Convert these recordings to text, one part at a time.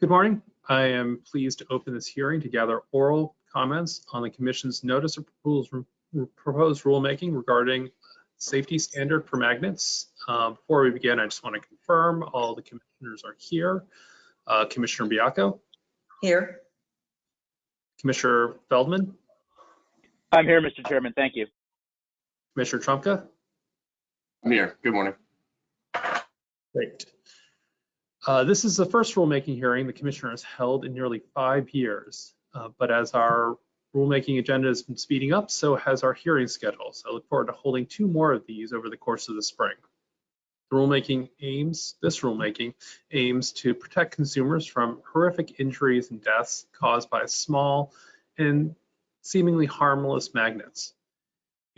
Good morning. I am pleased to open this hearing to gather oral comments on the Commission's notice of proposed, proposed rulemaking regarding safety standard for magnets. Uh, before we begin, I just want to confirm all the commissioners are here. Uh, Commissioner Baiocco, Here. Commissioner Feldman, I'm here, Mr. Chairman. Thank you. Commissioner Trumka. I'm here. Good morning. Great. Uh, This is the first rulemaking hearing the commissioner has held in nearly five years. Uh, But as our rulemaking agenda has been speeding up, so has our hearing schedule. So I look forward to holding two more of these over the course of the spring. The rulemaking aims, this rulemaking aims to protect consumers from horrific injuries and deaths caused by small and seemingly harmless magnets.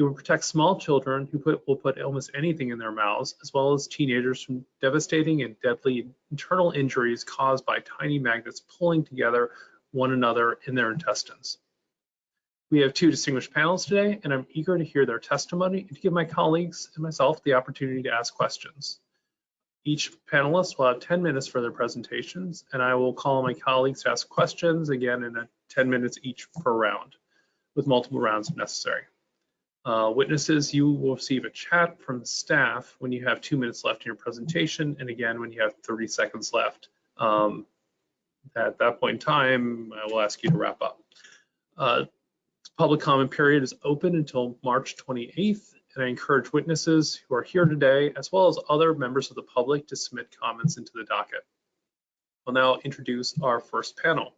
It will protect small children who put, will put almost anything in their mouths, as well as teenagers from devastating and deadly internal injuries caused by tiny magnets pulling together one another in their intestines. We have two distinguished panels today, and I'm eager to hear their testimony and to give my colleagues and myself the opportunity to ask questions. Each panelist will have 10 minutes for their presentations, and I will call my colleagues to ask questions again in a 10 minutes each per round, with multiple rounds if necessary. Uh, witnesses, you will receive a chat from the staff when you have two minutes left in your presentation, and again when you have 30 seconds left. Um, at that point in time, I will ask you to wrap up. Uh, public comment period is open until March 28th, and I encourage witnesses who are here today, as well as other members of the public, to submit comments into the docket. I'll now introduce our first panel.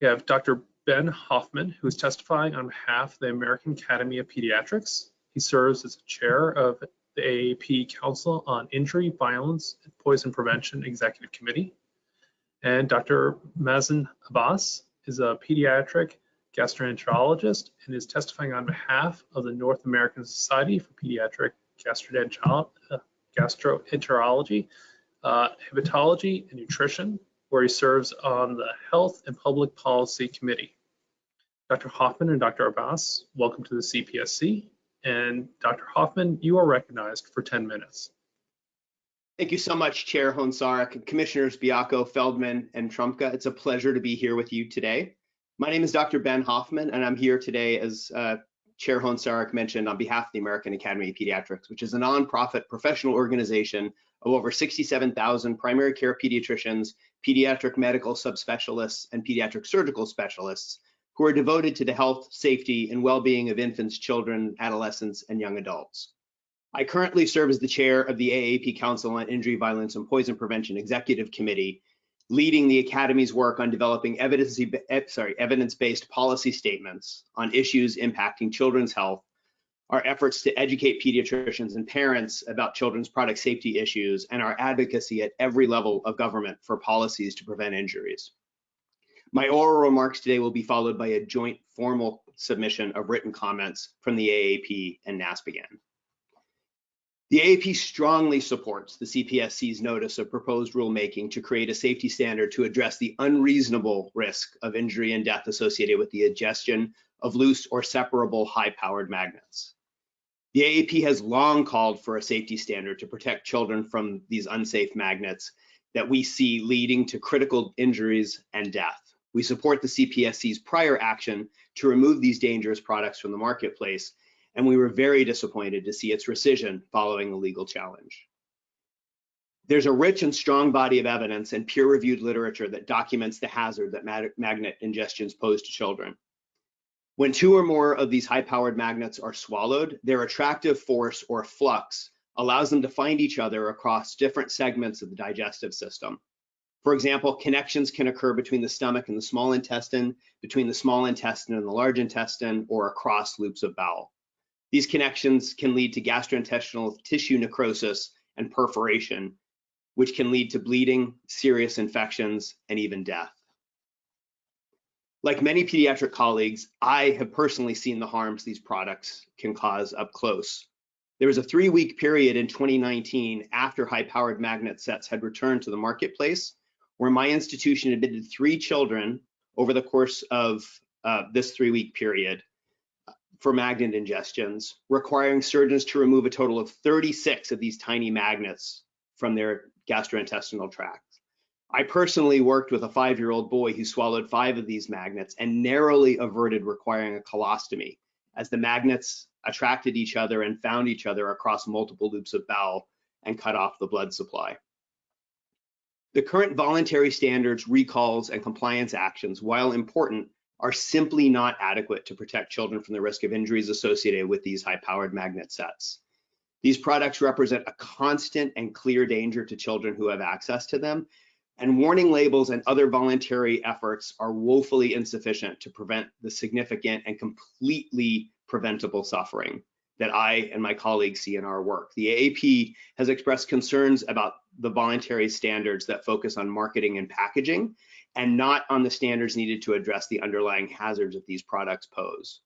We have Dr. Ben Hoffman, who is testifying on behalf of the American Academy of Pediatrics. He serves as chair of the AAP Council on Injury, Violence, and Poison Prevention Executive Committee. And Dr. Mazen Abbas is a pediatric gastroenterologist and is testifying on behalf of the North American Society for Pediatric uh, Gastroenterology, uh, Hepatology, and Nutrition, where he serves on the Health and Public Policy Committee. Dr. Hoffman and Dr. Abbas, welcome to the CPSC. And Dr. Hoffman, you are recognized for 10 minutes. Thank you so much, Chair Hoehn-Saric, Commissioners Baiocco, Feldman, and Trumka. It's a pleasure to be here with you today. My name is Dr. Ben Hoffman, and I'm here today, as uh, Chair Hoehn-Saric mentioned, on behalf of the American Academy of Pediatrics, which is a nonprofit professional organization of over 67,000 primary care pediatricians, pediatric medical subspecialists, and pediatric surgical specialists who are devoted to the health, safety, and well-being of infants, children, adolescents, and young adults. I currently serve as the chair of the AAP Council on Injury, Violence, and Poison Prevention Executive Committee, leading the Academy's work on developing eh, evidence-based policy statements on issues impacting children's health, our efforts to educate pediatricians and parents about children's product safety issues, and our advocacy at every level of government for policies to prevent injuries. My oral remarks today will be followed by a joint formal submission of written comments from the AAP and NASPGHAN. The AAP strongly supports the CPSC's notice of proposed rulemaking to create a safety standard to address the unreasonable risk of injury and death associated with the ingestion of loose or separable high-powered magnets. The AAP has long called for a safety standard to protect children from these unsafe magnets that we see leading to critical injuries and death. We support the CPSC's prior action to remove these dangerous products from the marketplace, and we were very disappointed to see its rescission following a legal challenge. There's a rich and strong body of evidence and peer-reviewed literature that documents the hazard that mag magnet ingestions pose to children. When two or more of these high-powered magnets are swallowed, their attractive force or flux allows them to find each other across different segments of the digestive system. For example, connections can occur between the stomach and the small intestine, between the small intestine and the large intestine, or across loops of bowel. These connections can lead to gastrointestinal tissue necrosis and perforation, which can lead to bleeding, serious infections, and even death. Like many pediatric colleagues, I have personally seen the harms these products can cause up close. There was a three week period in 2019 after high powered magnet sets had returned to the marketplace where my institution admitted three children over the course of uh, this three week period for magnet ingestions, requiring surgeons to remove a total of 36 of these tiny magnets from their gastrointestinal tract. I personally worked with a five-year-old boy who swallowed five of these magnets and narrowly averted requiring a colostomy as the magnets attracted each other and found each other across multiple loops of bowel and cut off the blood supply. The current voluntary standards, recalls, and compliance actions, while important, are simply not adequate to protect children from the risk of injuries associated with these high-powered magnet sets. These products represent a constant and clear danger to children who have access to them, and warning labels and other voluntary efforts are woefully insufficient to prevent the significant and completely preventable suffering that I and my colleagues see in our work. The AAP has expressed concerns about the voluntary standards that focus on marketing and packaging and not on the standards needed to address the underlying hazards that these products pose.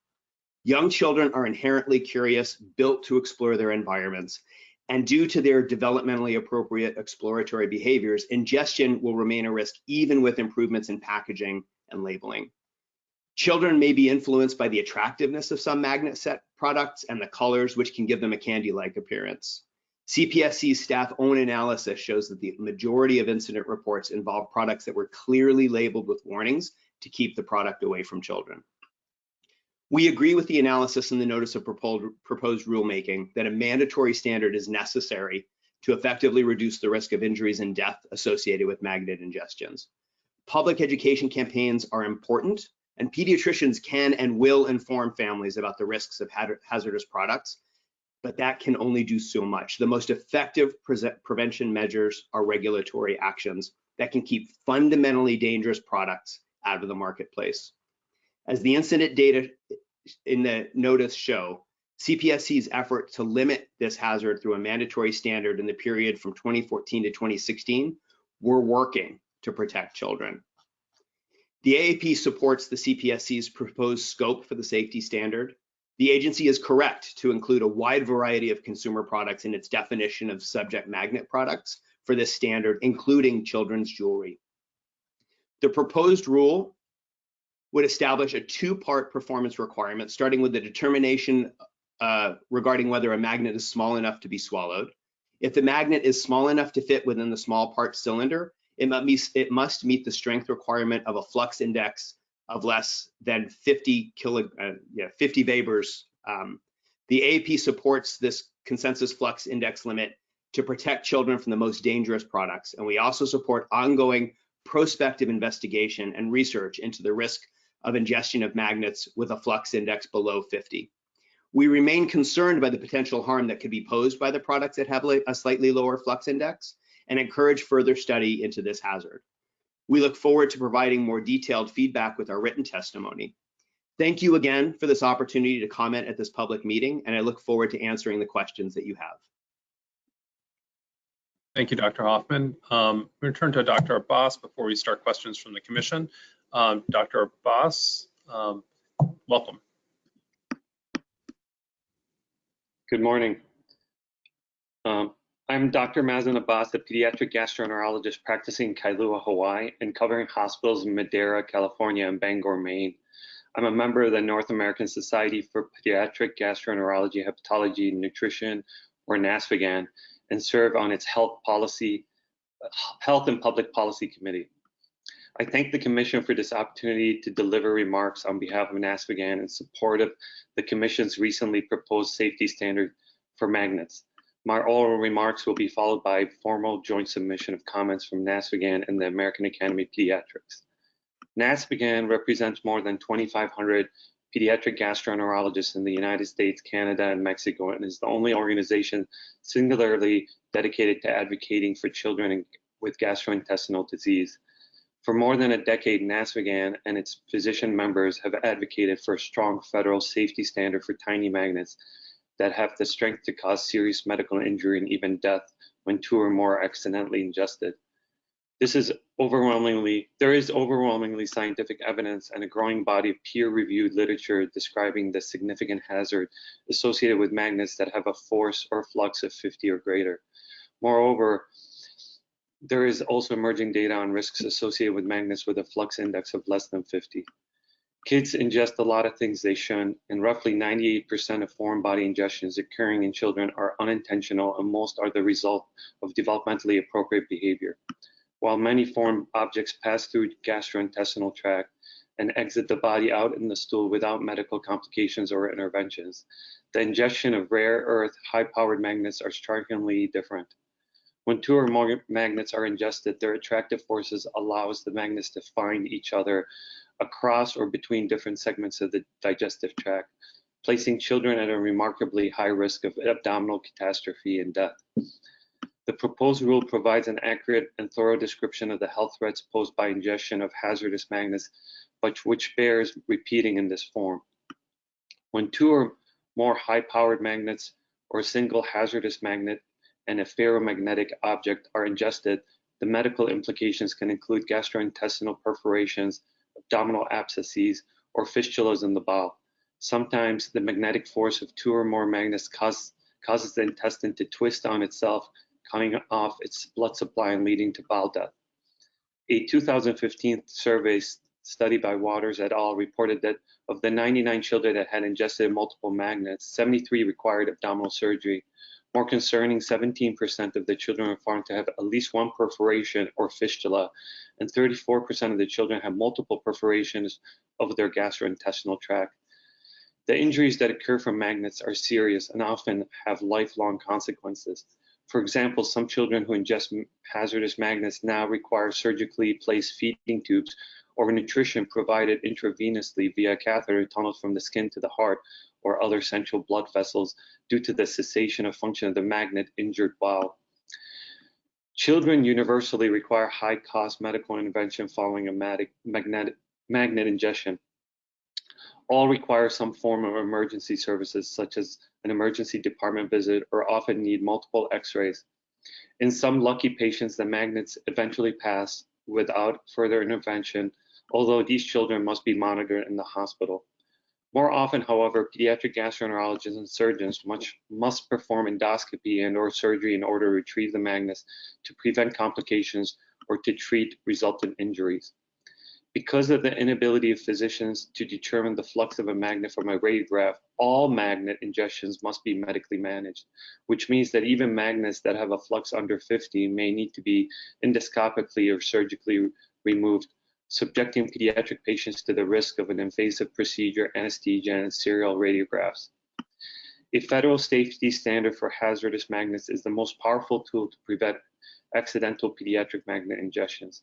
Young children are inherently curious, built to explore their environments, and due to their developmentally appropriate exploratory behaviors, ingestion will remain a risk even with improvements in packaging and labeling. Children may be influenced by the attractiveness of some magnet set products and the colors, which can give them a candy-like appearance. CPSC's staff own analysis shows that the majority of incident reports involve products that were clearly labeled with warnings to keep the product away from children. We agree with the analysis in the notice of proposed, rulemaking that a mandatory standard is necessary to effectively reduce the risk of injuries and death associated with magnet ingestions. Public education campaigns are important and pediatricians can and will inform families about the risks of hazardous products but that can only do so much. The most effective pre prevention measures are regulatory actions that can keep fundamentally dangerous products out of the marketplace. As the incident data in the notice show, CPSC's effort to limit this hazard through a mandatory standard in the period from 2014 to 2016 were working to protect children. The AAP supports the CPSC's proposed scope for the safety standard the agency is correct to include a wide variety of consumer products in its definition of subject magnet products for this standard, including children's jewelry. The proposed rule would establish a two-part performance requirement, starting with the determination uh, regarding whether a magnet is small enough to be swallowed. If the magnet is small enough to fit within the small part cylinder, it must, meet, it must meet the strength requirement of a flux index of less than 50 kilo, uh, yeah, 50 Webers. Um, the AAP supports this consensus flux index limit to protect children from the most dangerous products. And we also support ongoing prospective investigation and research into the risk of ingestion of magnets with a flux index below 50. We remain concerned by the potential harm that could be posed by the products that have a slightly lower flux index and encourage further study into this hazard. We look forward to providing more detailed feedback with our written testimony. Thank you again for this opportunity to comment at this public meeting, and I look forward to answering the questions that you have. Thank you, Dr. Hoffman. Um, to turn to Dr. Abbas before we start questions from the commission. Um, Dr. Abbas, um, welcome. Good morning. Um, I'm Dr. Mazen Abbas, a pediatric gastroenterologist practicing in Kailua, Hawaii, and covering hospitals in Madera, California, and Bangor, Maine. I'm a member of the North American Society for Pediatric Gastroenterology, Hepatology, and Nutrition, or NASPGHAN, and serve on its health policy, health and public policy committee. I thank the Commission for this opportunity to deliver remarks on behalf of NASPGHAN in support of the Commission's recently proposed safety standard for magnets. My oral remarks will be followed by formal joint submission of comments from NASPGHAN and the American Academy of Pediatrics. NASPGHAN represents more than 2,500 pediatric gastroenterologists in the United States, Canada, and Mexico, and is the only organization singularly dedicated to advocating for children with gastrointestinal disease. For more than a decade, NASPGHAN and its physician members have advocated for a strong federal safety standard for tiny magnets that have the strength to cause serious medical injury and even death when two or more are accidentally ingested. This is overwhelmingly, there is overwhelmingly scientific evidence and a growing body of peer-reviewed literature describing the significant hazard associated with magnets that have a force or flux of 50 or greater. Moreover, there is also emerging data on risks associated with magnets with a flux index of less than 50. Kids ingest a lot of things they shouldn't, and roughly 98% of foreign body ingestions occurring in children are unintentional and most are the result of developmentally appropriate behavior. While many foreign objects pass through gastrointestinal tract and exit the body out in the stool without medical complications or interventions, the ingestion of rare earth high-powered magnets are strikingly different. When two or more magnets are ingested, their attractive forces allows the magnets to find each other across or between different segments of the digestive tract, placing children at a remarkably high risk of abdominal catastrophe and death. The proposed rule provides an accurate and thorough description of the health threats posed by ingestion of hazardous magnets, but which bears repeating in this form. When two or more high-powered magnets or a single hazardous magnet and a ferromagnetic object are ingested, the medical implications can include gastrointestinal perforations, abdominal abscesses, or fistulas in the bowel. Sometimes the magnetic force of two or more magnets cause, causes the intestine to twist on itself, cutting off its blood supply and leading to bowel death. A 2015 survey study by Waters et al. reported that of the 99 children that had ingested multiple magnets, 73 required abdominal surgery. More concerning, 17% of the children were found to have at least one perforation or fistula, and 34% of the children had multiple perforations of their gastrointestinal tract. The injuries that occur from magnets are serious and often have lifelong consequences. For example, some children who ingest hazardous magnets now require surgically placed feeding tubes or nutrition provided intravenously via catheter tunnels from the skin to the heart or other central blood vessels due to the cessation of function of the magnet injured bowel. Children universally require high cost medical intervention following a magnet ingestion all require some form of emergency services, such as an emergency department visit, or often need multiple x-rays. In some lucky patients, the magnets eventually pass without further intervention, although these children must be monitored in the hospital. More often, however, pediatric gastroenterologists and surgeons much, must perform endoscopy and or surgery in order to retrieve the magnets to prevent complications or to treat resultant injuries. Because of the inability of physicians to determine the flux of a magnet from a radiograph, all magnet ingestions must be medically managed, which means that even magnets that have a flux under 50 may need to be endoscopically or surgically removed, subjecting pediatric patients to the risk of an invasive procedure, anesthesia, and serial radiographs. A federal safety standard for hazardous magnets is the most powerful tool to prevent accidental pediatric magnet ingestions.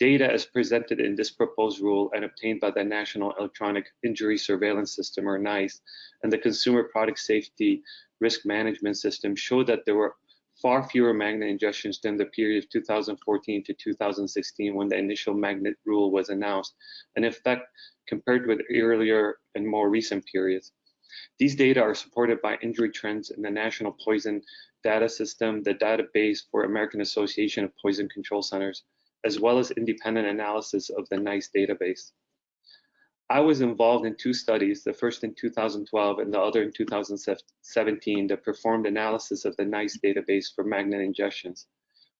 Data as presented in this proposed rule and obtained by the National Electronic Injury Surveillance System, or NEISS, and the Consumer Product Safety Risk Management System show that there were far fewer magnet ingestions than the period of 2014 to 2016 when the initial magnet rule was announced, and in fact, compared with earlier and more recent periods. These data are supported by injury trends in the National Poison Data System, the database for American Association of Poison Control Centers, as well as independent analysis of the NEISS database. I was involved in two studies, the first in 2012 and the other in 2017, that performed analysis of the NEISS database for magnet ingestions.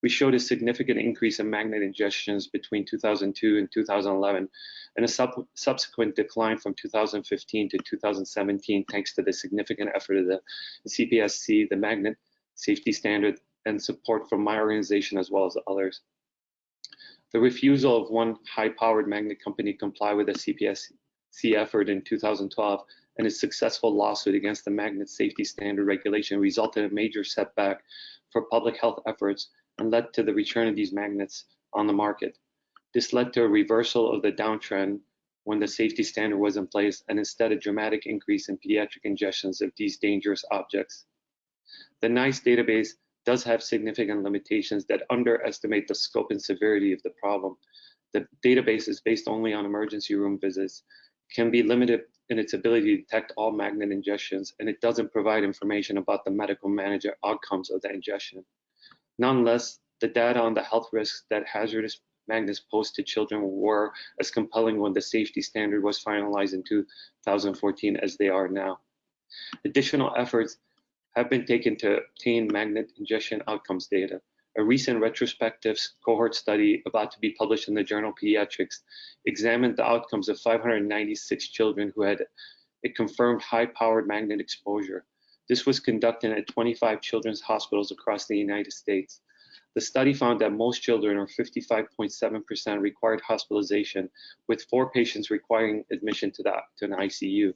We showed a significant increase in magnet ingestions between 2002 and 2011, and a sub subsequent decline from 2015 to 2017 thanks to the significant effort of the CPSC, the Magnet Safety Standard, and support from my organization as well as others. The refusal of one high-powered magnet company to comply with the CPSC effort in 2012 and its successful lawsuit against the magnet safety standard regulation resulted in a major setback for public health efforts and led to the return of these magnets on the market. This led to a reversal of the downtrend when the safety standard was in place and instead a dramatic increase in pediatric ingestions of these dangerous objects. The NEISS database does have significant limitations that underestimate the scope and severity of the problem. The database is based only on emergency room visits, can be limited in its ability to detect all magnet ingestions, and it doesn't provide information about the medical manager outcomes of the ingestion. Nonetheless, the data on the health risks that hazardous magnets pose to children were as compelling when the safety standard was finalized in 2014 as they are now. Additional efforts have been taken to obtain magnet ingestion outcomes data. A recent retrospective cohort study about to be published in the journal Pediatrics examined the outcomes of 596 children who had a confirmed high-powered magnet exposure. This was conducted at 25 children's hospitals across the United States. The study found that most children, or 55.7%, required hospitalization, with four patients requiring admission to, the, to an ICU.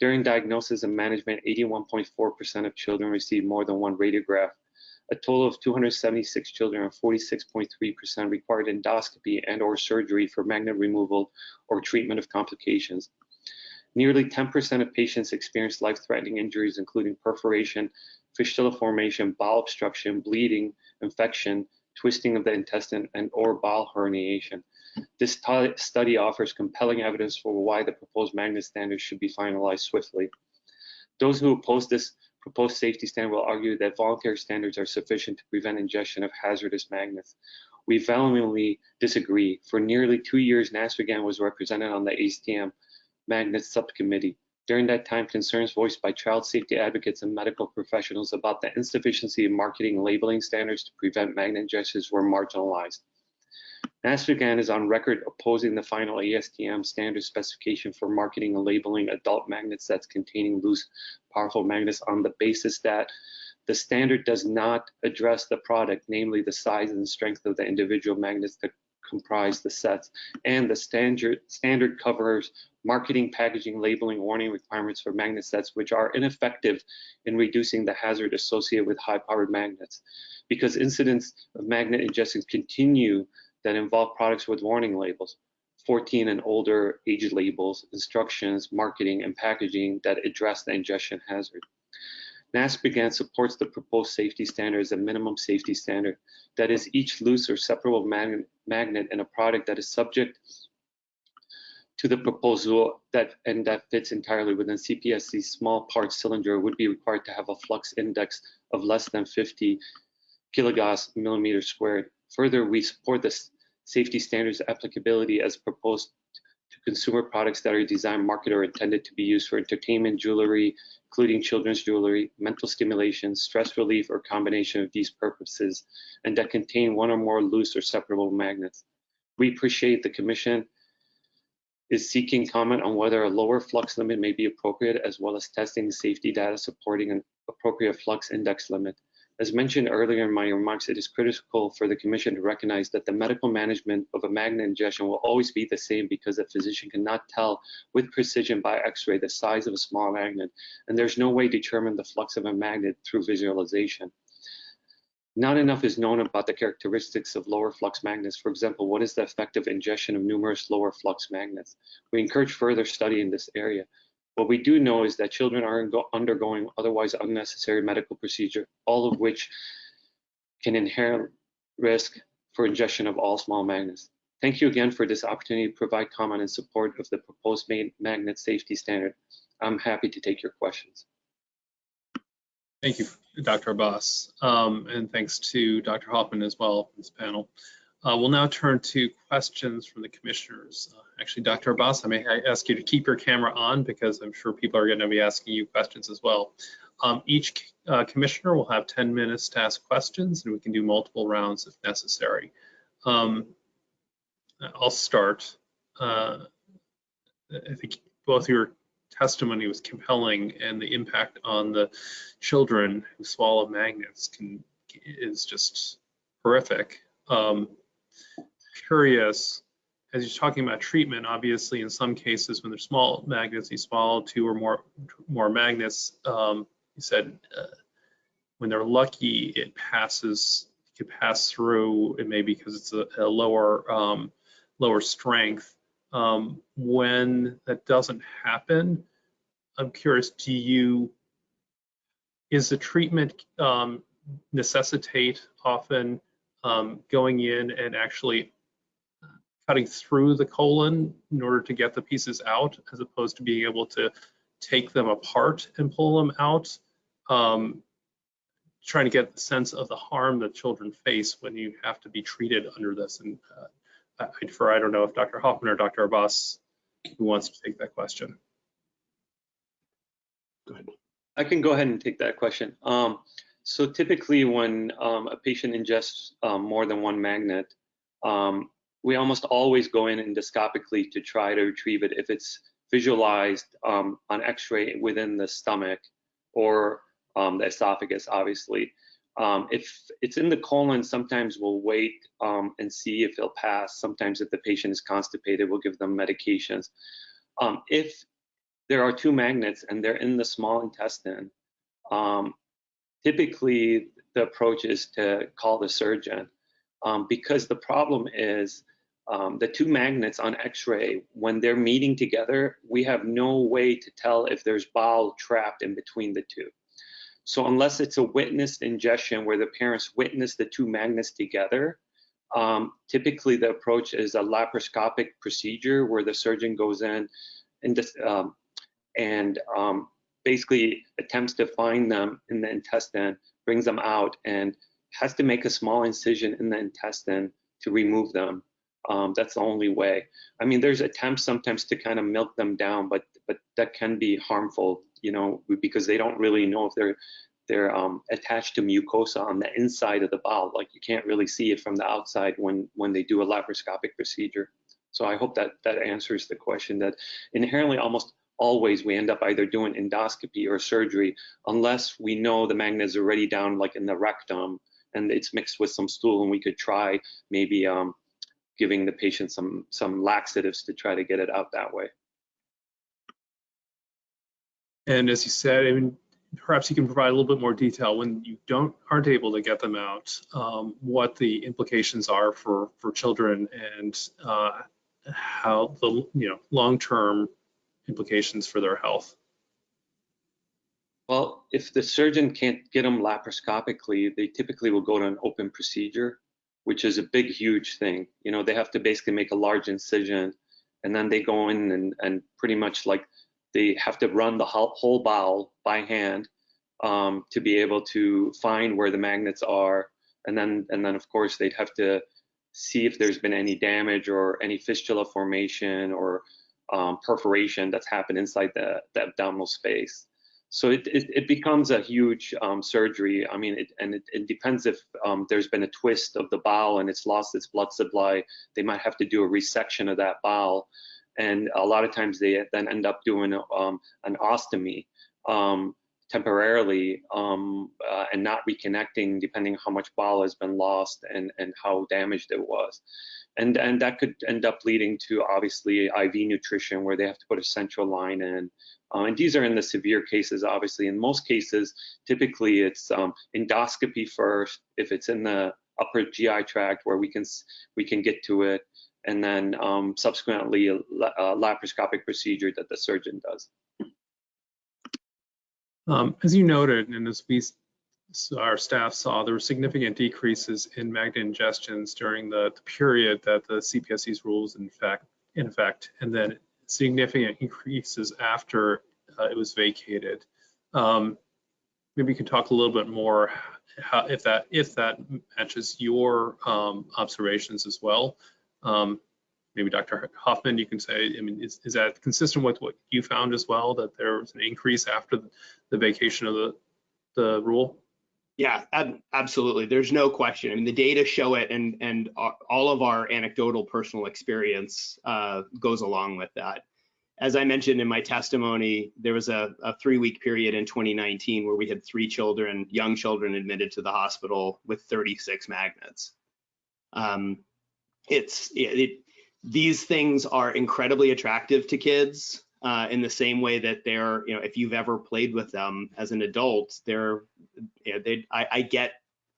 During diagnosis and management, 81.4% of children received more than one radiograph. A total of 276 children, or 46.3%, required endoscopy and or surgery for magnet removal or treatment of complications. Nearly 10% of patients experienced life-threatening injuries, including perforation, fistula formation, bowel obstruction, bleeding, infection, twisting of the intestine, and or bowel herniation. This study offers compelling evidence for why the proposed magnet standards should be finalized swiftly. Those who oppose this proposed safety standard will argue that voluntary standards are sufficient to prevent ingestion of hazardous magnets. We vehemently disagree. For nearly two years, NASPGHAN was represented on the ASTM Magnet Subcommittee. During that time, concerns voiced by child safety advocates and medical professionals about the insufficiency of marketing labeling standards to prevent magnet ingestions were marginalized. NASPGHAN is on record opposing the final ASTM standard specification for marketing and labeling adult magnet sets containing loose, powerful magnets on the basis that the standard does not address the product, namely the size and strength of the individual magnets that comprise the sets, and the standard, standard covers marketing, packaging, labeling, warning requirements for magnet sets, which are ineffective in reducing the hazard associated with high-powered magnets. Because incidents of magnet ingestions continue that involve products with warning labels, 14 and older age labels, instructions, marketing, and packaging that address the ingestion hazard. NASPGHAN supports the proposed safety standard as a minimum safety standard. That is, each loose or separable mag magnet in a product that is subject to the proposal that and that fits entirely within CPSC's small part cylinder would be required to have a flux index of less than 50 kilogauss millimeter squared. Further, we support this safety standards applicability as proposed to consumer products that are designed, marketed, or intended to be used for entertainment, jewelry, including children's jewelry, mental stimulation, stress relief, or combination of these purposes, and that contain one or more loose or separable magnets. We appreciate the Commission is seeking comment on whether a lower flux limit may be appropriate, as well as testing safety data supporting an appropriate flux index limit. As mentioned earlier in my remarks, it is critical for the Commission to recognize that the medical management of a magnet ingestion will always be the same because a physician cannot tell with precision by X-ray the size of a small magnet, and there's no way to determine the flux of a magnet through visualization. Not enough is known about the characteristics of lower flux magnets. For example, what is the effect of ingestion of numerous lower flux magnets? We encourage further study in this area. What we do know is that children are undergoing otherwise unnecessary medical procedure, all of which can inherit risk for ingestion of all small magnets. Thank you again for this opportunity to provide comment in support of the proposed magnet safety standard. I'm happy to take your questions. Thank you, Dr. Abbas, um, and thanks to Dr. Hoffman as well, this panel. Uh, we'll now turn to questions from the commissioners. Uh, actually, Dr. Abbas, I may ask you to keep your camera on because I'm sure people are going to be asking you questions as well. Um, each uh, commissioner will have 10 minutes to ask questions and we can do multiple rounds if necessary. Um, I'll start. Uh, I think both your testimony was compelling and the impact on the children who swallow magnets can is just horrific. Um, curious, as you're talking about treatment, obviously in some cases when there's small magnets, you swallow two or more more magnets. Um, you said uh, when they're lucky, it passes, it could pass through. It may be because it's a, a lower um, lower strength. Um, when that doesn't happen, I'm curious, do you, is the treatment um, necessitate often um, going in and actually cutting through the colon in order to get the pieces out, as opposed to being able to take them apart and pull them out. Um, trying to get the sense of the harm that children face when you have to be treated under this. And uh, I defer, I don't know if Dr. Hoffman or Dr. Abbas who wants to take that question. Go ahead. I can go ahead and take that question. Um, so typically when um, a patient ingests um, more than one magnet, um, we almost always go in endoscopically to try to retrieve it if it's visualized um, on x-ray within the stomach or um, the esophagus, obviously. Um, if it's in the colon, sometimes we'll wait and see if it'll pass. Sometimes if the patient is constipated, we'll give them medications. If there are two magnets and they're in the small intestine, um, typically the approach is to call the surgeon um, because the problem is um, the two magnets on x-ray, when they're meeting together, we have no way to tell if there's bowel trapped in between the two. So unless it's a witnessed ingestion where the parents witness the two magnets together, um, typically the approach is a laparoscopic procedure where the surgeon goes in and, um, and um, basically attempts to find them in the intestine, brings them out, and has to make a small incision in the intestine to remove them. Um, that's the only way. I mean, there's attempts sometimes to kind of milk them down, but but that can be harmful, you know, because they don't really know if they're they're um, attached to mucosa on the inside of the bowel. Like you can't really see it from the outside when when they do a laparoscopic procedure. So I hope that that answers the question. That inherently, almost always we end up either doing endoscopy or surgery unless we know the magnet is already down, like in the rectum, and it's mixed with some stool, and we could try maybe um, giving the patient some some laxatives to try to get it out that way. And as you said, I mean, perhaps you can provide a little bit more detail when you don't aren't able to get them out, um, what the implications are for for children and uh, how the you know long-term implications for their health. Well, if the surgeon can't get them laparoscopically, they typically will go to an open procedure which is a big, huge thing. You know, they have to basically make a large incision and then they go in and, and pretty much like they have to run the whole bowel by hand um, to be able to find where the magnets are. And then, and then of course they'd have to see if there's been any damage or any fistula formation or um, perforation that's happened inside the, the abdominal space. So it, it, it, becomes a huge um, surgery. I mean, it, and it, it, depends if um, there's been a twist of the bowel and it's lost its blood supply. They might have to do a resection of that bowel. And a lot of times they then end up doing um, an ostomy um, temporarily um, uh, and not reconnecting depending on how much bowel has been lost and, and how damaged it was. And, and that could end up leading to obviously IV nutrition where they have to put a central line in. Uh, and these are in the severe cases, obviously. In most cases, typically it's um, endoscopy first, if it's in the upper GI tract where we can we can get to it, and then um, subsequently a, a, laparoscopic procedure that the surgeon does. Um, as you noted, and as we our staff saw, there were significant decreases in magnet ingestions during the, the period that the CPSC's rules in fact in effect, and then significant increases after uh, it was vacated. Um, maybe you can talk a little bit more how, if that if that matches your um, observations as well. Um, maybe Dr. Hoffman, you can say, I mean, is, is that consistent with what you found as well, that there was an increase after the vacation of the, the rule? Yeah, ab absolutely. There's no question. I mean, the data show it, and and all of our anecdotal personal experience uh, goes along with that. As I mentioned in my testimony, there was a, a three-week period in 2019 where we had three children, young children, admitted to the hospital with 36 magnets. Um, it's it, it, these things are incredibly attractive to kids uh, in the same way that they're, you know, if you've ever played with them as an adult, they're, you know, they, I, I get,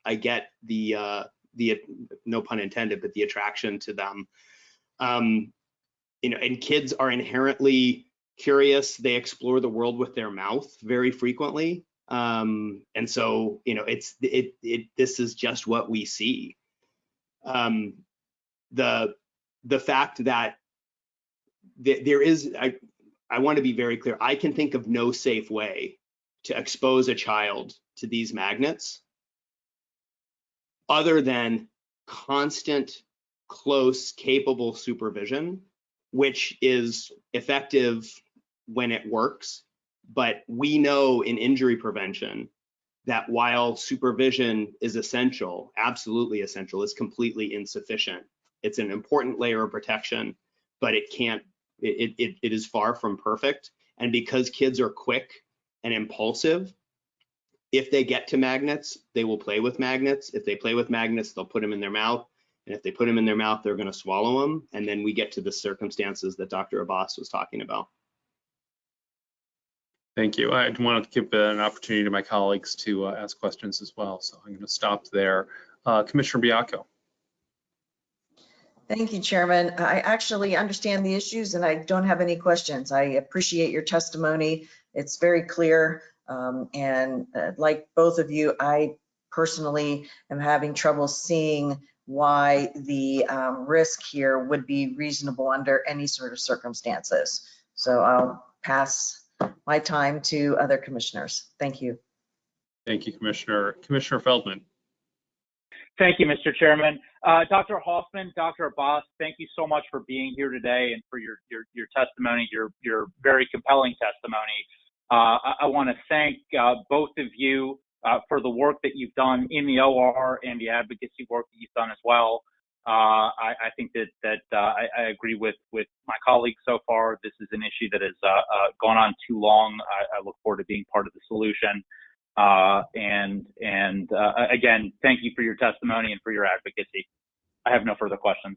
I get the, uh, the, no pun intended, but the attraction to them. Um, you know, and kids are inherently curious. They explore the world with their mouth very frequently. Um, and so, you know, it's, it, it, this is just what we see. Um, the, the fact that there is, I, I want to be very clear. I can think of no safe way to expose a child to these magnets other than constant, close, capable supervision, which is effective when it works. But we know in injury prevention that while supervision is essential, absolutely essential, it's completely insufficient. It's an important layer of protection, but it can't it, it, it is far from perfect. And because kids are quick and impulsive, If they get to magnets, they will play with magnets. If they play with magnets, they'll put them in their mouth. And if they put them in their mouth, they're going to swallow them. And then we get to the circumstances that Dr. Abbas was talking about. Thank you. I wanted to give an opportunity to my colleagues to uh, ask questions as well, so I'm going to stop there. Uh, Commissioner Baiocco. Thank you, Chairman. I actually understand the issues and I don't have any questions. I appreciate your testimony. It's very clear. Um, and uh, like both of you, I personally am having trouble seeing why the um, risk here would be reasonable under any sort of circumstances. So I'll pass my time to other commissioners. Thank you. Thank you, Commissioner. Commissioner Feldman. Thank you, Mr. Chairman. Uh, Dr. Hoffman, Dr. Abbas, thank you so much for being here today and for your your, your testimony, your your very compelling testimony. Uh, I, I want to thank uh, both of you uh, for the work that you've done in the OR and the advocacy work that you've done as well. Uh, I, I, think that that uh, I, I, agree with with my colleagues so far. This is an issue that has gone on too long. I, I look forward to being part of the solution. Uh, and and uh, again, thank you for your testimony and for your advocacy. I have no further questions.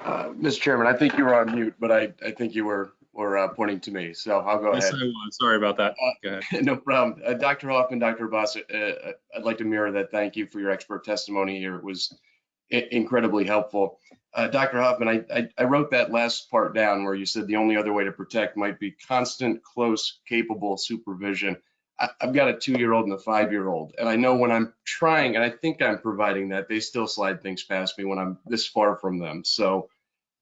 Uh, Mr. Chairman, I think you were on mute, but I, I think you were were uh, pointing to me, so I'll go Yes, ahead. I was. Sorry about that. Uh, Go ahead. no problem. Uh, Dr. Hoffman, Dr. Abbas, uh, uh, I'd like to mirror that. Thank you for your expert testimony here. It was i- incredibly helpful. Uh, Dr. Hoffman, I, I, I wrote that last part down where you said the only other way to protect might be constant, close, capable supervision. I, I've got a two-year-old and a five-year-old, and I know when I'm trying, and I think I'm providing that, they still slide things past me when I'm this far from them. So,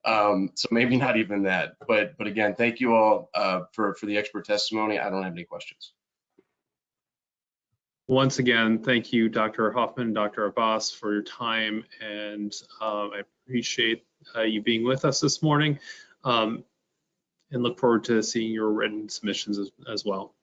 um, so maybe not even that. But, but again, thank you all uh, for for the expert testimony. I don't have any questions. Once again, thank you, Dr. Hoffman, Dr. Abbas, for your time, and um, I appreciate uh, you being with us this morning, um, and look forward to seeing your written submissions as, as well.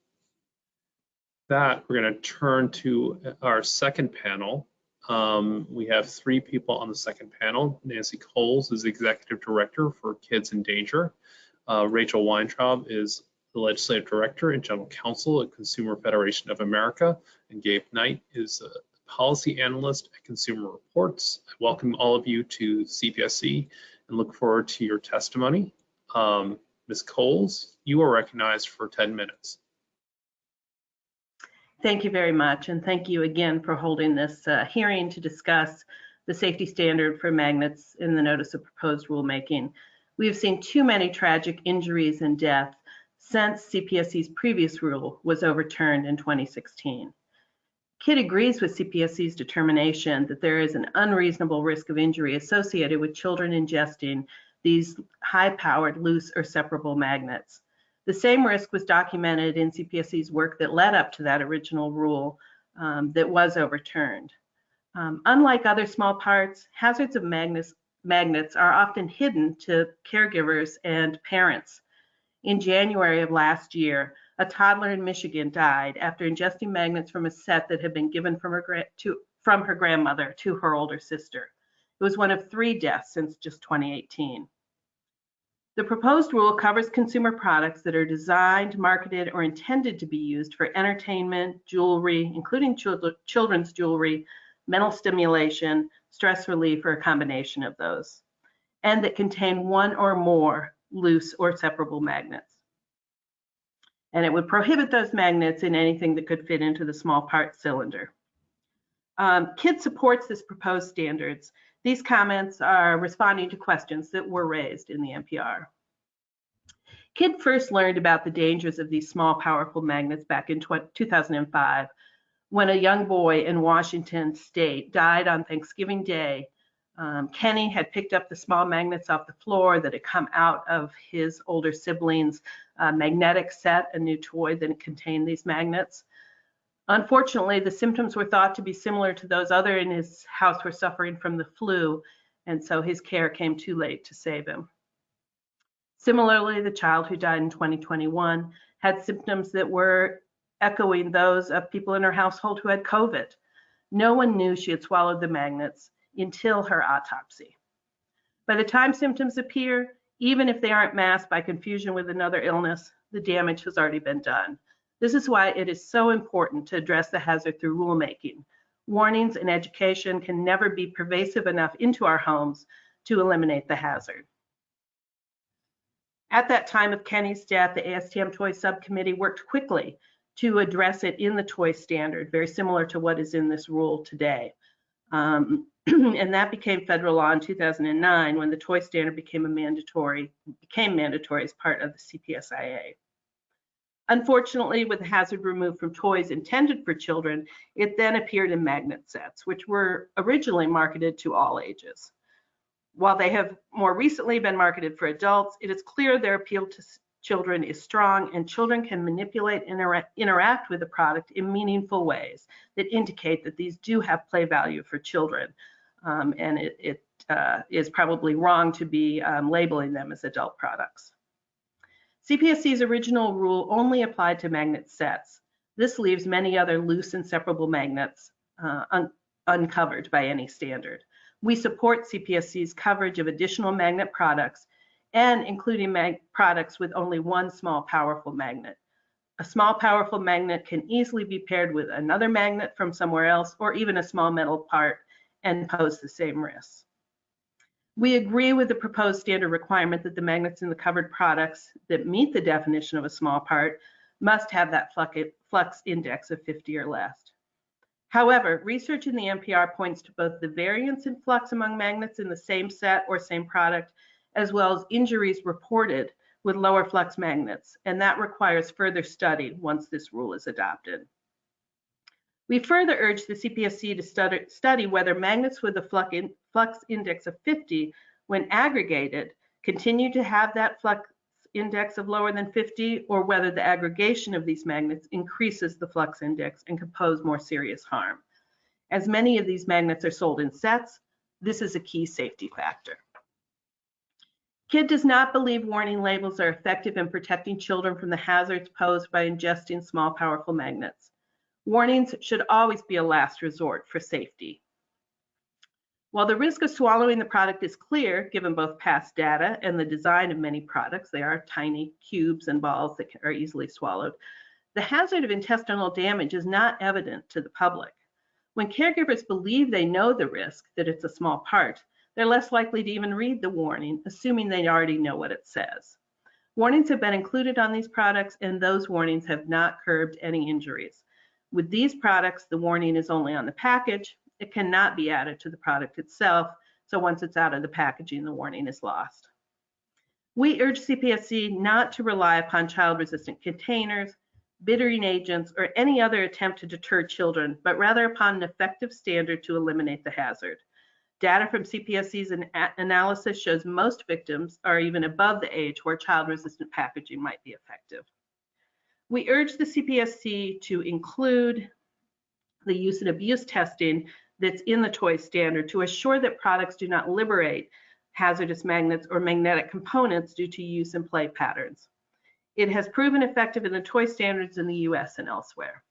That we're going to turn to our second panel. Um, we have three people on the second panel. Nancy Cowles is Executive Director for Kids in Danger. Uh, Rachel Weintraub is the Legislative Director and General Counsel at Consumer Federation of America, and Gabe Knight is a Policy Analyst at Consumer Reports. I welcome all of you to CPSC and look forward to your testimony. Um, Ms. Cowles, you are recognized for 10 minutes. Thank you very much, and thank you again for holding this uh, hearing to discuss the safety standard for magnets in the notice of proposed rulemaking. We have seen too many tragic injuries and deaths since CPSC's previous rule was overturned in 2016. KID agrees with CPSC's determination that there is an unreasonable risk of injury associated with children ingesting these high-powered loose or separable magnets. The same risk was documented in CPSC's work that led up to that original rule um, that was overturned. Um, unlike other small parts, hazards of magnets, magnets are often hidden to caregivers and parents. In January of last year, a toddler in Michigan died after ingesting magnets from a set that had been given from her, to, from her grandmother to her older sister. It was one of three deaths since just 2018. The proposed rule covers consumer products that are designed, marketed, or intended to be used for entertainment, jewelry, including children's jewelry, mental stimulation, stress relief, or a combination of those, and that contain one or more loose or separable magnets. And it would prohibit those magnets in anything that could fit into the small part cylinder. Um, KID supports this proposed standards. These comments are responding to questions that were raised in the NPR. KID first learned about the dangers of these small, powerful magnets back in 2005 when a young boy in Washington state died on Thanksgiving Day um, Kenny had picked up the small magnets off the floor that had come out of his older siblings' uh, magnetic set, a new toy that contained these magnets. Unfortunately, the symptoms were thought to be similar to those other in his house were suffering from the flu, and so his care came too late to save him. Similarly, the child who died in 2021 had symptoms that were echoing those of people in her household who had COVID. No one knew she had swallowed the magnets, until her autopsy. By the time symptoms appear, Even if they aren't masked by confusion with another illness, the damage has already been done. This is why it is so important to address the hazard through rulemaking. Warnings and education can never be pervasive enough into our homes to eliminate the hazard. At that time of Kenny's death, the ASTM Toy Subcommittee worked quickly to address it in the toy standard, very similar to what is in this rule today. Um, and that became federal law in 2009 when the toy standard became a mandatory became mandatory as part of the CPSIA. Unfortunately, with hazard removed from toys intended for children, it then appeared in magnet sets, which were originally marketed to all ages. While they have more recently been marketed for adults, it is clear their appeal to children is strong and children can manipulate and intera interact with the product in meaningful ways that indicate that these do have play value for children. Um, and it, it uh, is probably wrong to be um, labeling them as adult products. CPSC's original rule only applied to magnet sets. This leaves many other loose and separable magnets uh, un uncovered by any standard. We support CPSC's coverage of additional magnet products and including products with only one small powerful magnet. A small powerful magnet can easily be paired with another magnet from somewhere else or even a small metal part and pose the same risks. We agree with the proposed standard requirement that the magnets in the covered products that meet the definition of a small part must have that flux index of 50 or less. However, research in the NPR points to both the variance in flux among magnets in the same set or same product, as well as injuries reported with lower flux magnets, and that requires further study once this rule is adopted. We further urge the CPSC to study, whether magnets with a flux, flux index of 50, when aggregated, continue to have that flux index of lower than 50, or whether the aggregation of these magnets increases the flux index and can pose more serious harm. As many of these magnets are sold in sets, this is a key safety factor. KID does not believe warning labels are effective in protecting children from the hazards posed by ingesting small, powerful magnets. Warnings should always be a last resort for safety. While the risk of swallowing the product is clear, given both past data and the design of many products, they are tiny cubes and balls that are easily swallowed, the hazard of intestinal damage is not evident to the public. When caregivers believe they know the risk, that it's a small part, they're less likely to even read the warning, assuming they already know what it says. Warnings have been included on these products, and those warnings have not curbed any injuries. With these products, the warning is only on the package. It cannot be added to the product itself. So once it's out of the packaging, the warning is lost. We urge CPSC not to rely upon child-resistant containers, bittering agents, or any other attempt to deter children, but rather upon an effective standard to eliminate the hazard. Data from CPSC's an analysis shows most victims are even above the age where child-resistant packaging might be effective. We urge the CPSC to include the use and abuse testing that's in the toy standard to assure that products do not liberate hazardous magnets or magnetic components due to use and play patterns. It has proven effective in the toy standards in the US and elsewhere.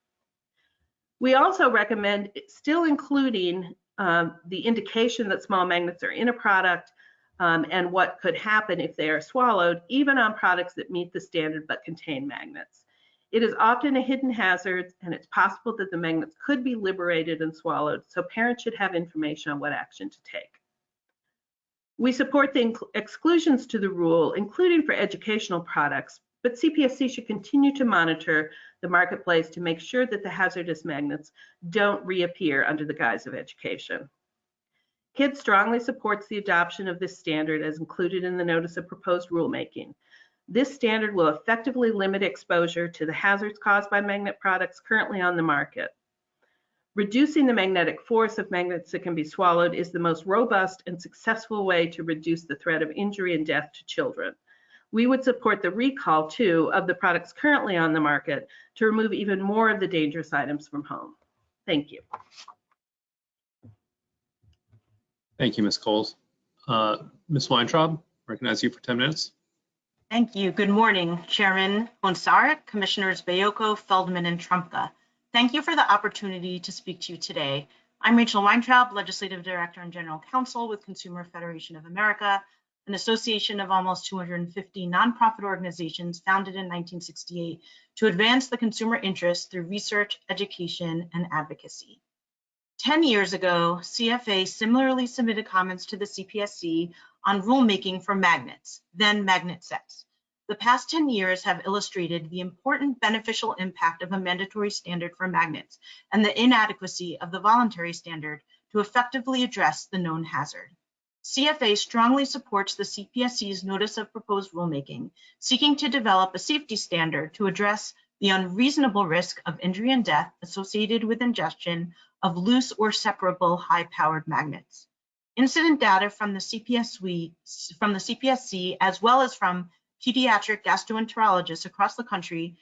We also recommend still including um, the indication that small magnets are in a product um, and what could happen if they are swallowed, even on products that meet the standard but contain magnets. It is often a hidden hazard, and it's possible that the magnets could be liberated and swallowed, so parents should have information on what action to take. We support the exclusions to the rule, including for educational products, but CPSC should continue to monitor the marketplace to make sure that the hazardous magnets don't reappear under the guise of education. KID strongly supports the adoption of this standard as included in the notice of proposed rulemaking. This standard will effectively limit exposure to the hazards caused by magnet products currently on the market. Reducing the magnetic force of magnets that can be swallowed is the most robust and successful way to reduce the threat of injury and death to children. We would support the recall, too, of the products currently on the market to remove even more of the dangerous items from home. Thank you. Thank you, Ms. Cowles. Uh, Ms. Weintraub, recognize you for 10 minutes. Thank you. Good morning, Chairman Hoehn-Saric, Commissioners Baiocco, Feldman, and Trumka. Thank you for the opportunity to speak to you today. I'm Rachel Weintraub, Legislative Director and General Counsel with Consumer Federation of America, an association of almost 250 nonprofit organizations founded in 1968 to advance the consumer interest through research, education, and advocacy. 10 years ago, CFA similarly submitted comments to the CPSC on rulemaking for magnets, then magnet sets. The past 10 years have illustrated the important beneficial impact of a mandatory standard for magnets and the inadequacy of the voluntary standard to effectively address the known hazard. CFA strongly supports the CPSC's notice of proposed rulemaking, seeking to develop a safety standard to address the unreasonable risk of injury and death associated with ingestion of loose or separable high-powered magnets. Incident data from the, CPSC, from the CPSC, as well as from pediatric gastroenterologists across the country,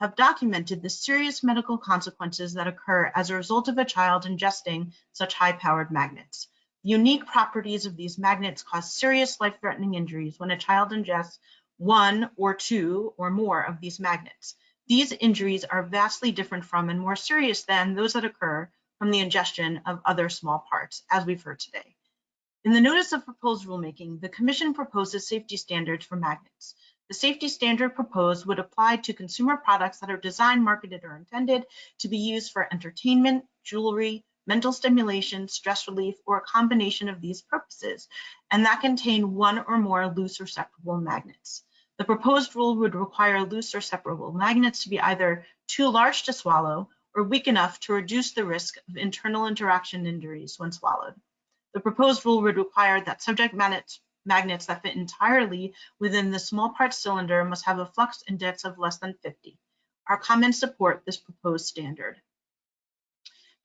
have documented the serious medical consequences that occur as a result of a child ingesting such high-powered magnets. The unique properties of these magnets cause serious life-threatening injuries when a child ingests one or two or more of these magnets. These injuries are vastly different from and more serious than those that occur from the ingestion of other small parts, as we've heard today. In the notice of proposed rulemaking, the Commission proposes safety standards for magnets. The safety standard proposed would apply to consumer products that are designed, marketed, or intended to be used for entertainment, jewelry, mental stimulation, stress relief, or a combination of these purposes, and that contain one or more loose or separable magnets. The proposed rule would require loose or separable magnets to be either too large to swallow or weak enough to reduce the risk of internal interaction injuries when swallowed. The proposed rule would require that subject magnets, magnets that fit entirely within the small part cylinder must have a flux index of less than 50. Our comments support this proposed standard.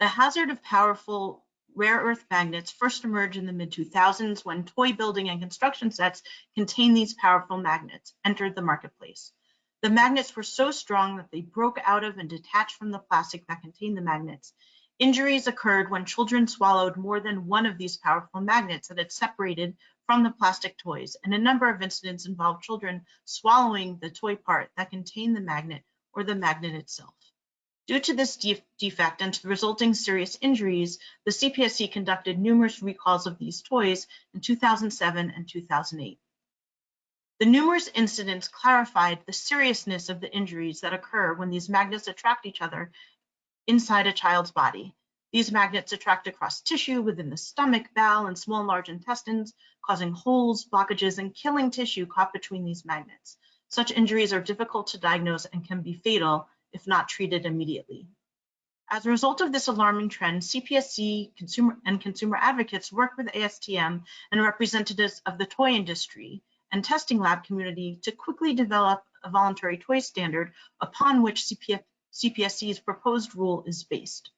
The hazard of powerful rare earth magnets first emerged in the mid 2000s when toy building and construction sets containing these powerful magnets entered the marketplace. The magnets were so strong that they broke out of and detached from the plastic that contained the magnets. Injuries occurred when children swallowed more than one of these powerful magnets that had separated from the plastic toys, and a number of incidents involved children swallowing the toy part that contained the magnet or the magnet itself. Due to this defect and to the resulting serious injuries, the CPSC conducted numerous recalls of these toys in 2007 and 2008. The numerous incidents clarified the seriousness of the injuries that occur when these magnets attract each other inside a child's body. These magnets attract across tissue within the stomach, bowel, and small and large intestines, causing holes, blockages, and killing tissue caught between these magnets. Such injuries are difficult to diagnose and can be fatal if not treated immediately. As a result of this alarming trend, CPSC consumer and consumer advocates work with ASTM and representatives of the toy industry and testing lab community to quickly develop a voluntary toy standard upon which CPF, CPSC's proposed rule is based.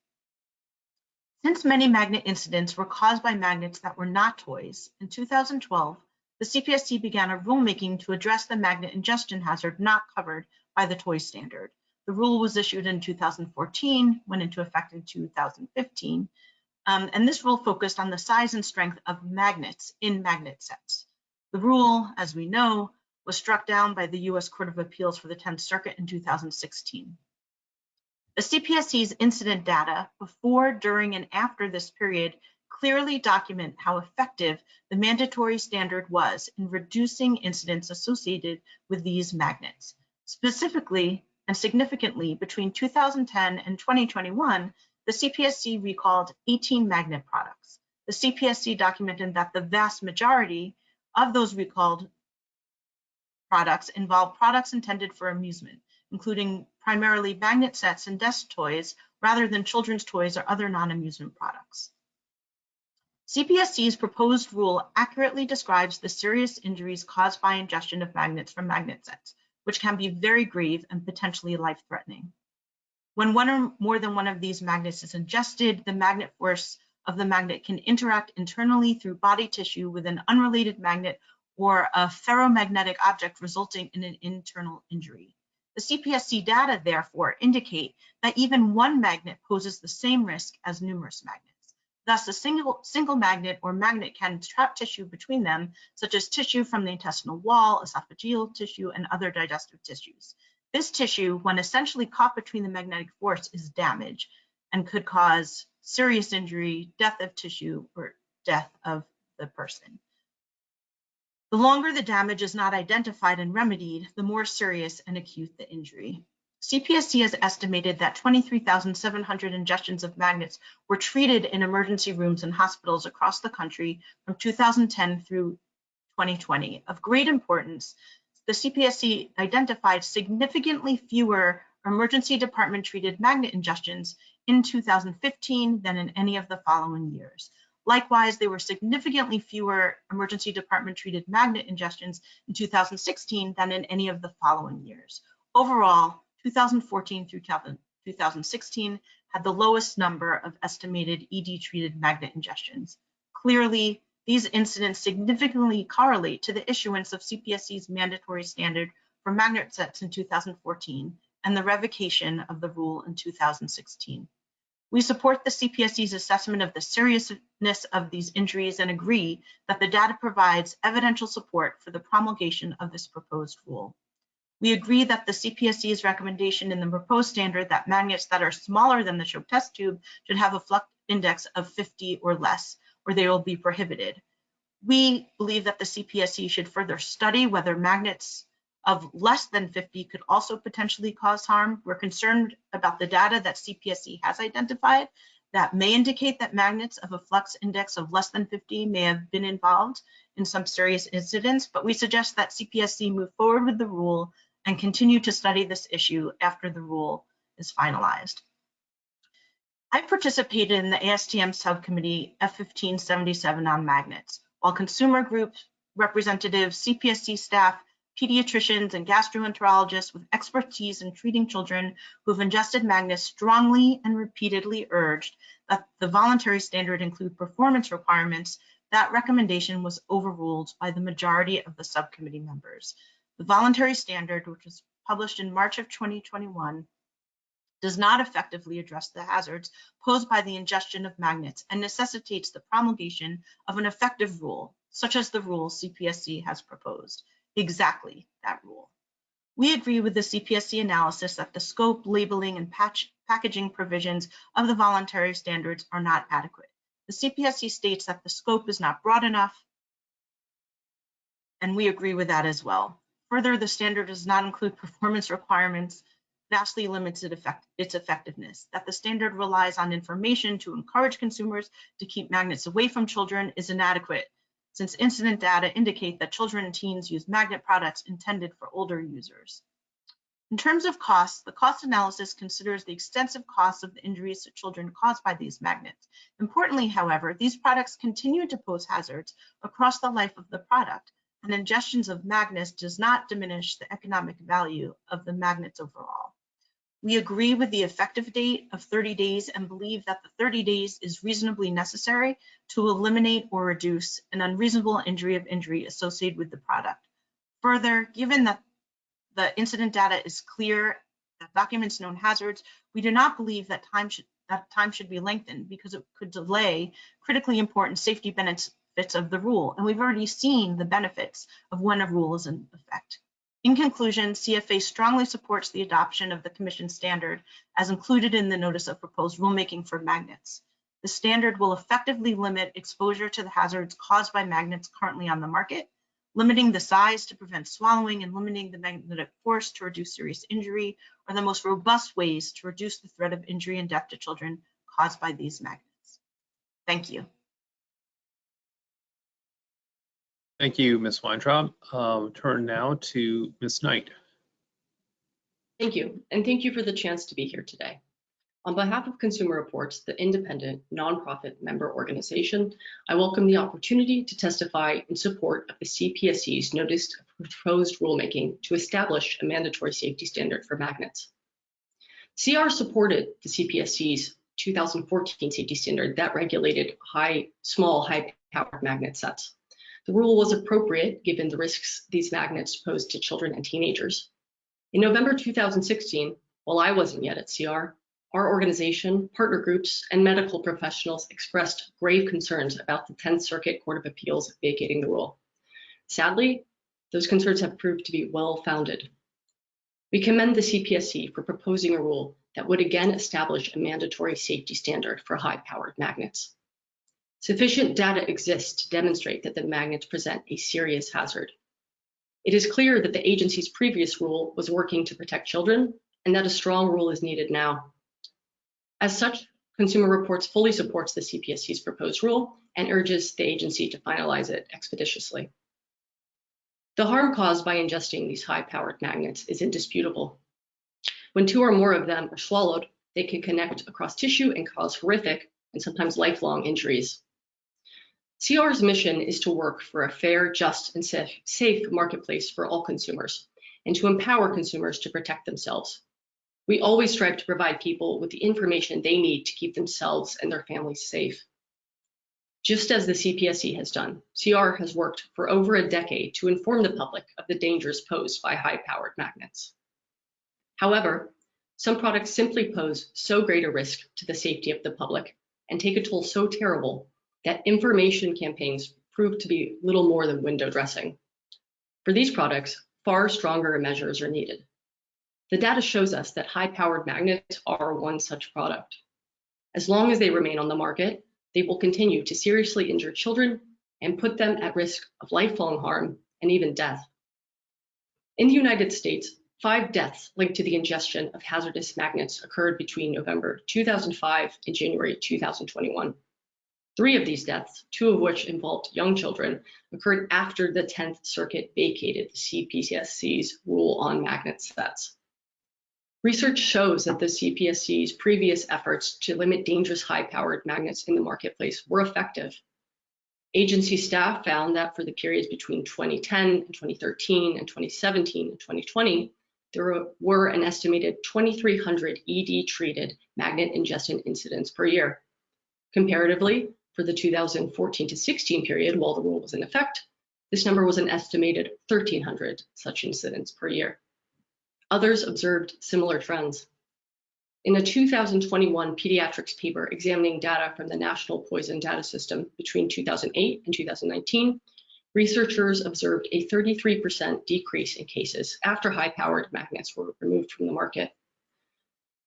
Since many magnet incidents were caused by magnets that were not toys, in 2012, the CPSC began a rulemaking to address the magnet ingestion hazard not covered by the toy standard. The rule was issued in 2014, went into effect in 2015, um, and this rule focused on the size and strength of magnets in magnet sets. The rule, as we know, was struck down by the US Court of Appeals for the 10th Circuit in 2016. The CPSC's incident data before, during, and after this period clearly document how effective the mandatory standard was in reducing incidents associated with these magnets. Specifically, and significantly, between 2010 and 2021, the CPSC recalled 18 magnet products. The CPSC documented that the vast majority of those recalled products involve products intended for amusement, including primarily magnet sets and desk toys, rather than children's toys or other non-amusement products. CPSC's proposed rule accurately describes the serious injuries caused by ingestion of magnets from magnet sets, which can be very grave and potentially life-threatening. When one or more than one of these magnets is ingested, the magnet force of the magnet can interact internally through body tissue with an unrelated magnet or a ferromagnetic object resulting in an internal injury. The CPSC data therefore indicate that even one magnet poses the same risk as numerous magnets. Thus, a single, single magnet or magnet can trap tissue between them, such as tissue from the intestinal wall, esophageal tissue, and other digestive tissues. This tissue, when essentially caught between the magnetic force, is damaged and could cause serious injury, death of tissue, or death of the person. The longer the damage is not identified and remedied, the more serious and acute the injury. CPSC has estimated that 23,700 ingestions of magnets were treated in emergency rooms and hospitals across the country from 2010 through 2020. Of great importance, the CPSC identified significantly fewer emergency department treated magnet ingestions in 2015 than in any of the following years. Likewise, there were significantly fewer emergency department treated magnet ingestions in 2016 than in any of the following years. Overall, 2014 through 2016 had the lowest number of estimated ED treated magnet ingestions. Clearly, these incidents significantly correlate to the issuance of CPSC's mandatory standard for magnet sets in 2014 and the revocation of the rule in 2016. We support the CPSC's assessment of the seriousness of these injuries and agree that the data provides evidential support for the promulgation of this proposed rule. We agree that the CPSC's recommendation in the proposed standard that magnets that are smaller than the choke test tube should have a flux index of 50 or less, or they will be prohibited. We believe that the CPSC should further study whether magnets of less than 50 could also potentially cause harm. We're concerned about the data that CPSC has identified that may indicate that magnets of a flux index of less than 50 may have been involved in some serious incidents, but we suggest that CPSC move forward with the rule and continue to study this issue after the rule is finalized. I participated in the ASTM subcommittee F1577 on magnets, while consumer groups, representatives, CPSC staff, pediatricians, and gastroenterologists with expertise in treating children who've ingested magnets strongly and repeatedly urged that the voluntary standard include performance requirements, that recommendation was overruled by the majority of the subcommittee members. The voluntary standard, which was published in March of 2021, does not effectively address the hazards posed by the ingestion of magnets and necessitates the promulgation of an effective rule, such as the rule CPSC has proposed, exactly that rule. We agree with the CPSC analysis that the scope, labeling, and patch, packaging provisions of the voluntary standards are not adequate. The CPSC states that the scope is not broad enough, and we agree with that as well. Further, the standard does not include performance requirements, vastly limits its effectiveness. That the standard relies on information to encourage consumers to keep magnets away from children is inadequate, since incident data indicate that children and teens use magnet products intended for older users. In terms of costs, the cost analysis considers the extensive costs of the injuries to children caused by these magnets. Importantly, however, these products continue to pose hazards across the life of the product, and ingestions of magnets does not diminish the economic value of the magnets overall. We agree with the effective date of 30 days and believe that the 30 days is reasonably necessary to eliminate or reduce an unreasonable injury of injury associated with the product. Further, given that the incident data is clear, that documents known hazards, we do not believe that time should that time should be lengthened because it could delay critically important safety benefits of the rule, and we've already seen the benefits of when a rule is in effect. In conclusion, CFA strongly supports the adoption of the Commission standard as included in the Notice of Proposed Rulemaking for magnets. The standard will effectively limit exposure to the hazards caused by magnets currently on the market, limiting the size to prevent swallowing and limiting the magnetic force to reduce serious injury are the most robust ways to reduce the threat of injury and death to children caused by these magnets. Thank you. Thank you, Ms. Weintraub. Um, turn now to Ms. Knight. Thank you, and thank you for the chance to be here today. On behalf of Consumer Reports, the independent nonprofit member organization, I welcome the opportunity to testify in support of the CPSC's notice of proposed rulemaking to establish a mandatory safety standard for magnets. CR supported the CPSC's 2014 safety standard that regulated high, small, high-powered magnet sets. The rule was appropriate given the risks these magnets pose to children and teenagers. In November 2016, while I wasn't yet at CR, our organization, partner groups, and medical professionals expressed grave concerns about the 10th Circuit Court of Appeals vacating the rule. Sadly, those concerns have proved to be well-founded. We commend the CPSC for proposing a rule that would again establish a mandatory safety standard for high-powered magnets. Sufficient data exists to demonstrate that the magnets present a serious hazard. It is clear that the agency's previous rule was working to protect children and that a strong rule is needed now. As such, Consumer Reports fully supports the CPSC's proposed rule and urges the agency to finalize it expeditiously. The harm caused by ingesting these high-powered magnets is indisputable. When two or more of them are swallowed, they can connect across tissue and cause horrific and sometimes lifelong injuries. CR's mission is to work for a fair, just, and safe marketplace for all consumers and to empower consumers to protect themselves. We always strive to provide people with the information they need to keep themselves and their families safe. Just as the CPSC has done, CR has worked for over a decade to inform the public of the dangers posed by high-powered magnets. However, some products simply pose so great a risk to the safety of the public and take a toll so terrible that information campaigns prove to be little more than window dressing. For these products, far stronger measures are needed. The data shows us that high-powered magnets are one such product. As long as they remain on the market, they will continue to seriously injure children and put them at risk of lifelong harm and even death. In the United States, five deaths linked to the ingestion of hazardous magnets occurred between November 2005 and January 2021. Three of these deaths, two of which involved young children, occurred after the 10th Circuit vacated the CPSC's rule on magnet sets. Research shows that the CPSC's previous efforts to limit dangerous high-powered magnets in the marketplace were effective. Agency staff found that for the periods between 2010 and 2013 and 2017 and 2020, there were an estimated 2,300 ED-treated magnet ingestion incidents per year. Comparatively, for the 2014 to 16 period, while the rule was in effect, this number was an estimated 1,300 such incidents per year. Others observed similar trends. In a 2021 pediatrics paper examining data from the National Poison Data System between 2008 and 2019, researchers observed a 33% decrease in cases after high-powered magnets were removed from the market.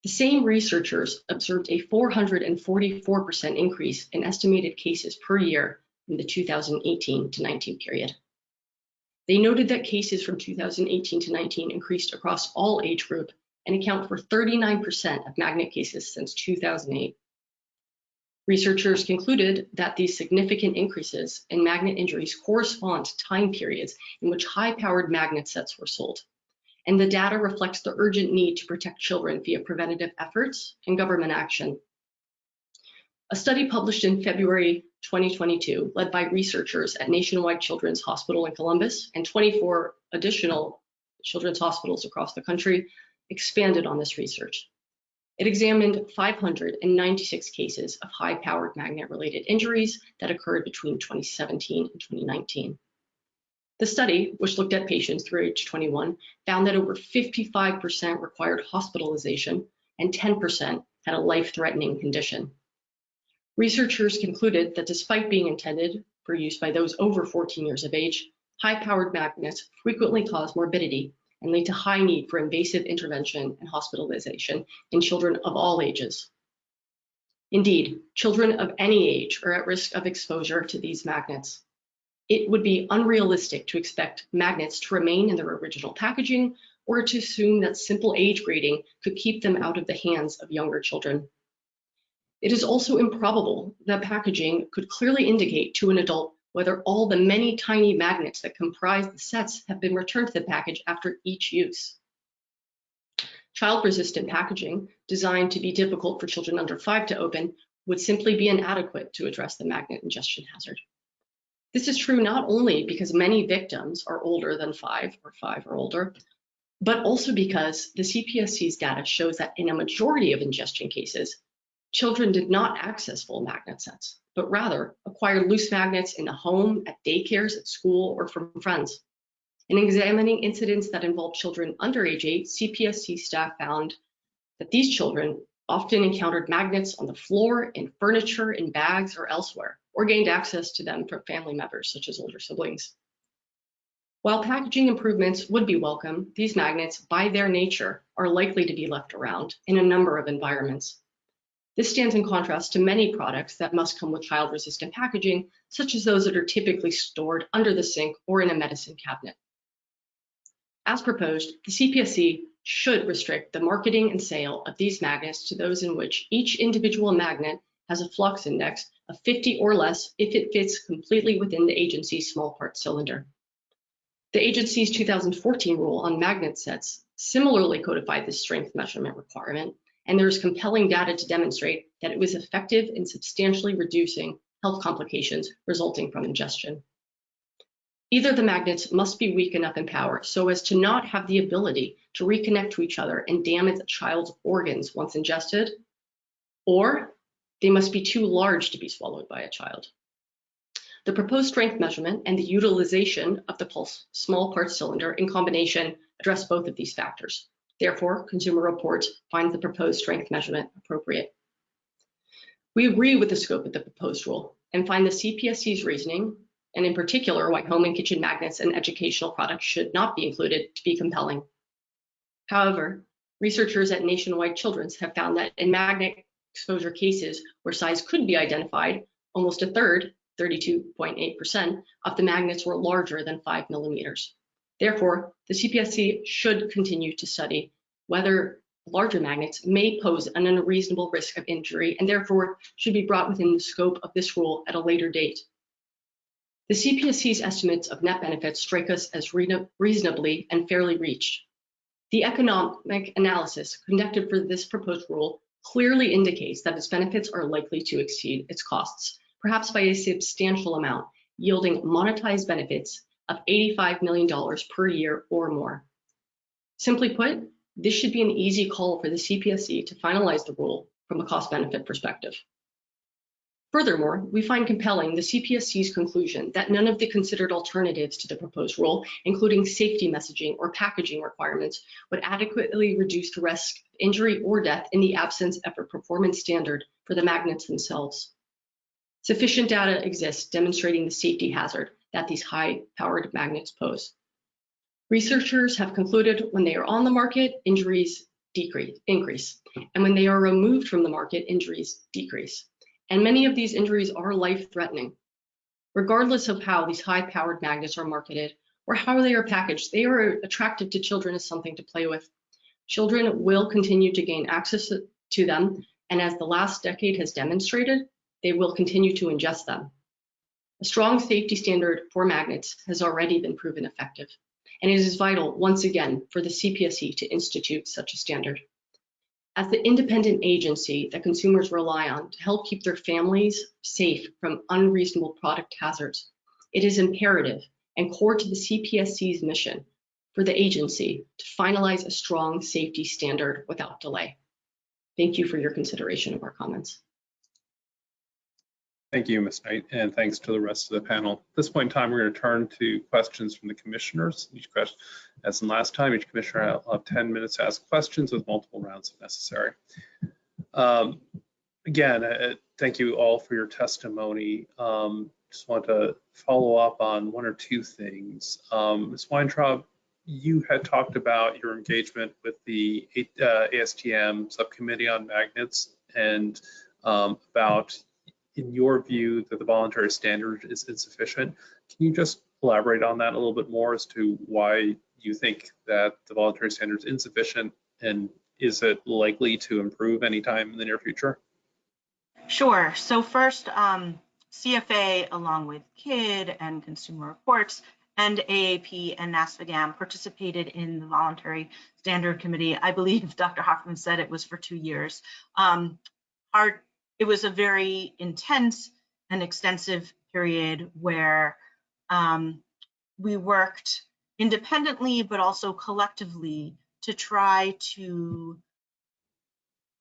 The same researchers observed a 444% increase in estimated cases per year in the 2018 to 19 period. They noted that cases from 2018 to 19 increased across all age group and account for 39% of magnet cases since 2008. Researchers concluded that these significant increases in magnet injuries correspond to time periods in which high-powered magnet sets were sold. And the data reflects the urgent need to protect children via preventative efforts and government action. A study published in February 2022, led by researchers at Nationwide Children's Hospital in Columbus and 24 additional children's hospitals across the country, expanded on this research. It examined 596 cases of high-powered magnet-related injuries that occurred between 2017 and 2019. The study, which looked at patients through age 21, found that over 55% required hospitalization and 10% had a life-threatening condition. Researchers concluded that despite being intended for use by those over 14 years of age, high-powered magnets frequently cause morbidity and lead to high need for invasive intervention and hospitalization in children of all ages. Indeed, children of any age are at risk of exposure to these magnets. It would be unrealistic to expect magnets to remain in their original packaging or to assume that simple age grading could keep them out of the hands of younger children. It is also improbable that packaging could clearly indicate to an adult whether all the many tiny magnets that comprise the sets have been returned to the package after each use. Child-resistant packaging, designed to be difficult for children under five to open, would simply be inadequate to address the magnet ingestion hazard. This is true not only because many victims are older than five or five or older, but also because the CPSC's data shows that in a majority of ingestion cases, children did not access full magnet sets, but rather acquired loose magnets in the home, at daycares, at school, or from friends. In examining incidents that involved children under age eight, CPSC staff found that these children often encountered magnets on the floor, in furniture, in bags, or elsewhere, or gained access to them from family members, such as older siblings. While packaging improvements would be welcome, these magnets, by their nature, are likely to be left around in a number of environments. This stands in contrast to many products that must come with child-resistant packaging, such as those that are typically stored under the sink or in a medicine cabinet. As proposed, the CPSC should restrict the marketing and sale of these magnets to those in which each individual magnet has a flux index of 50 or less if it fits completely within the agency's small part cylinder. The agency's 2014 rule on magnet sets similarly codified this strength measurement requirement, and there is compelling data to demonstrate that it was effective in substantially reducing health complications resulting from ingestion. Either the magnets must be weak enough in power so as to not have the ability to reconnect to each other and damage a child's organs once ingested, or they must be too large to be swallowed by a child. The proposed strength measurement and the utilization of the pulse small part cylinder in combination address both of these factors. Therefore, Consumer Reports finds the proposed strength measurement appropriate. We agree with the scope of the proposed rule and find the CPSC's reasoning, and in particular why home and kitchen magnets and educational products should not be included to be compelling. However, researchers at Nationwide Children's have found that in magnet exposure cases where size could be identified, almost a third, 32.8%, of the magnets were larger than five millimeters. Therefore, the CPSC should continue to study whether larger magnets may pose an unreasonable risk of injury and therefore should be brought within the scope of this rule at a later date. The CPSC's estimates of net benefits strike us as reasonably and fairly reached. The economic analysis conducted for this proposed rule clearly indicates that its benefits are likely to exceed its costs, perhaps by a substantial amount, yielding monetized benefits of $85 million per year or more. Simply put, this should be an easy call for the CPSC to finalize the rule from a cost benefit perspective. Furthermore, we find compelling the CPSC's conclusion that none of the considered alternatives to the proposed rule, including safety messaging or packaging requirements, would adequately reduce the risk of injury or death in the absence of a performance standard for the magnets themselves. Sufficient data exists demonstrating the safety hazard that these high-powered magnets pose. Researchers have concluded when they are on the market, injuries decrease, increase, and when they are removed from the market, injuries decrease. And many of these injuries are life-threatening. Regardless of how these high-powered magnets are marketed or how they are packaged, they are attractive to children as something to play with. Children will continue to gain access to them, and as the last decade has demonstrated, they will continue to ingest them. A strong safety standard for magnets has already been proven effective, and it is vital, once again, for the CPSC to institute such a standard. As the independent agency that consumers rely on to help keep their families safe from unreasonable product hazards, it is imperative and core to the CPSC's mission for the agency to finalize a strong safety standard without delay. Thank you for your consideration of our comments. Thank you, Ms. Knight, and thanks to the rest of the panel. At this point in time, we're going to turn to questions from the commissioners. Each question, as in last time, each commissioner will have 10 minutes to ask questions with multiple rounds if necessary. Um, again, uh, thank you all for your testimony. Um, just want to follow up on one or two things. Um, Ms. Weintraub, you had talked about your engagement with the uh, ASTM subcommittee on magnets and um, about in your view that the voluntary standard is insufficient. Can you just elaborate on that a little bit more as to why you think that the voluntary standard is insufficient and is it likely to improve anytime in the near future? Sure. So first, um, CFA along with KID and Consumer Reports and AAP and NASPGHAN participated in the voluntary standard committee. I believe Dr. Hoffman said it was for two years. Um, our it was a very intense and extensive period where um, we worked independently but also collectively to try to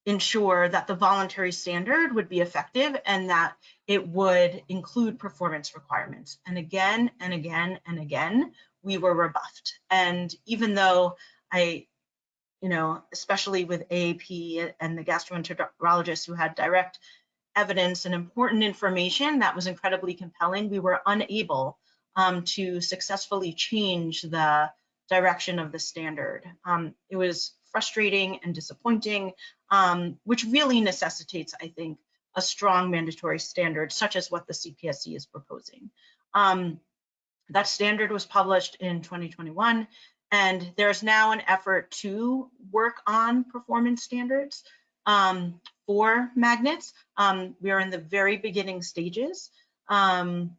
ensure that the voluntary standard would be effective and that it would include performance requirements. And again and again and again, we were rebuffed. And even though I you know, especially with AAP and the gastroenterologists who had direct evidence and important information that was incredibly compelling, we were unable um, to successfully change the direction of the standard. Um, it was frustrating and disappointing, um, which really necessitates, I think, a strong mandatory standard such as what the CPSC is proposing. Um, that standard was published in 2021, and there's now an effort to work on performance standards um, for magnets. Um, we are in the very beginning stages. Um,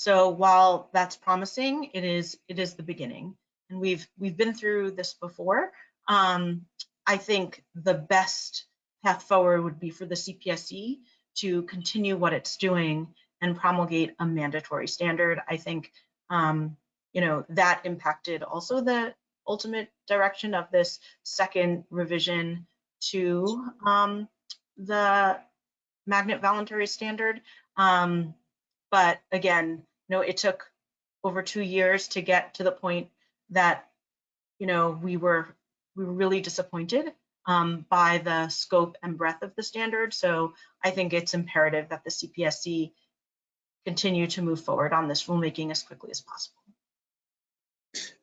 so while that's promising, it is it is the beginning, and we've we've been through this before. Um, I think the best path forward would be for the CPSC to continue what it's doing and promulgate a mandatory standard. I think um, you know that impacted also the ultimate direction of this second revision to um, the magnet voluntary standard. Um, but again, you know, it took over two years to get to the point that, you know, we were we were really disappointed um, by the scope and breadth of the standard. So I think it's imperative that the CPSC continue to move forward on this rulemaking as quickly as possible.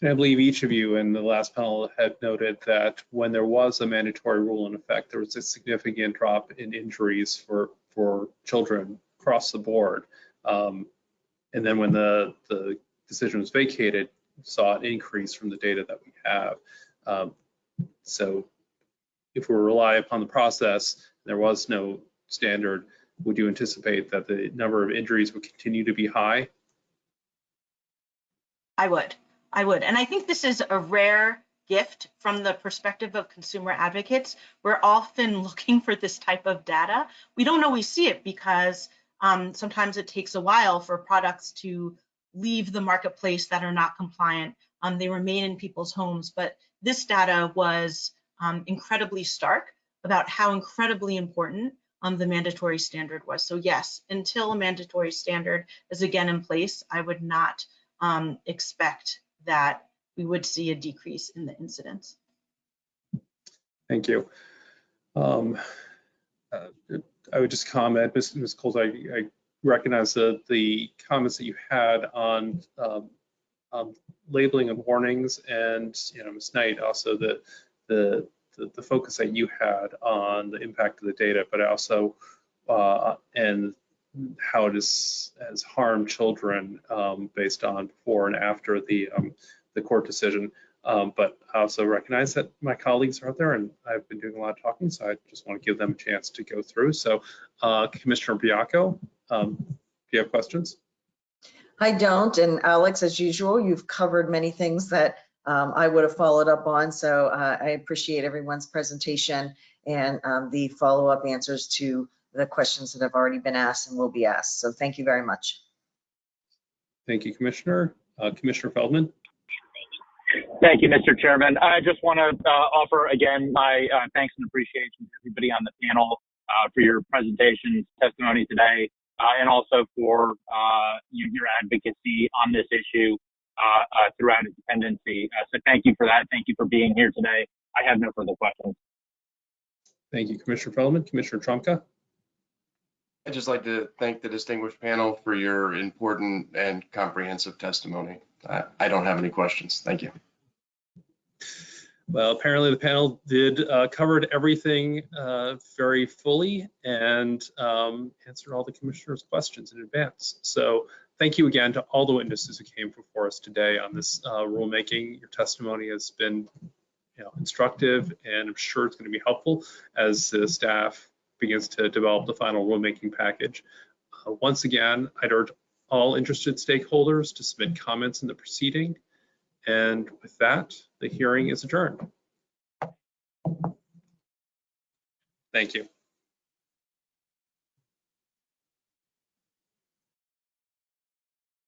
And I believe each of you in the last panel had noted that when there was a mandatory rule in effect, there was a significant drop in injuries for, for children across the board. Um, and then when the, the decision was vacated, saw an increase from the data that we have. Um, so if we rely upon the process, there was no standard, would you anticipate that the number of injuries would continue to be high? I would. I would. And I think this is a rare gift from the perspective of consumer advocates. We're often looking for this type of data. We don't always see it because um, sometimes it takes a while for products to leave the marketplace that are not compliant. Um, they remain in people's homes. But this data was um, incredibly stark about how incredibly important um, the mandatory standard was. So yes, until a mandatory standard is again in place, I would not um, expect that we would see a decrease in the incidence. Thank you. Um, uh, I would just comment, Ms. Ms. Cowles, I, I recognize the, the comments that you had on um, um, labeling and warnings and, you know, Ms. Knight, also the, the, the, the, focus that you had on the impact of the data, but also, uh, and how it is, has harmed children um, based on before and after the, um, the court decision. Um, but I also recognize that my colleagues are out there and I've been doing a lot of talking, so I just want to give them a chance to go through. So uh, Commissioner Baiocco, um, do you have questions? I don't, and Alex, as usual, you've covered many things that um, I would have followed up on, so uh, I appreciate everyone's presentation and um, the follow-up answers to the questions that have already been asked and will be asked. So thank you very much. Thank you, Commissioner. Uh, Commissioner Feldman. Thank you, Mr. Chairman. I just want to uh, offer again my uh, thanks and appreciation to everybody on the panel uh, for your presentation, testimony today, uh, and also for uh, your advocacy on this issue uh, throughout its dependency. so thank you for that. Thank you for being here today. I have no further questions. Thank you, Commissioner Feldman. Commissioner Trumka. I'd just like to thank the distinguished panel for your important and comprehensive testimony. I, I don't have any questions. Thank you. Well, apparently the panel did uh, covered everything uh, very fully and um, answered all the commissioners' questions in advance. So thank you again to all the witnesses who came before us today on this uh, rulemaking. Your testimony has been you know, instructive and I'm sure it's going to be helpful as the staff begins to develop the final rulemaking package. Uh, once again, I'd urge all interested stakeholders to submit comments in the proceeding. And with that, the hearing is adjourned. Thank you.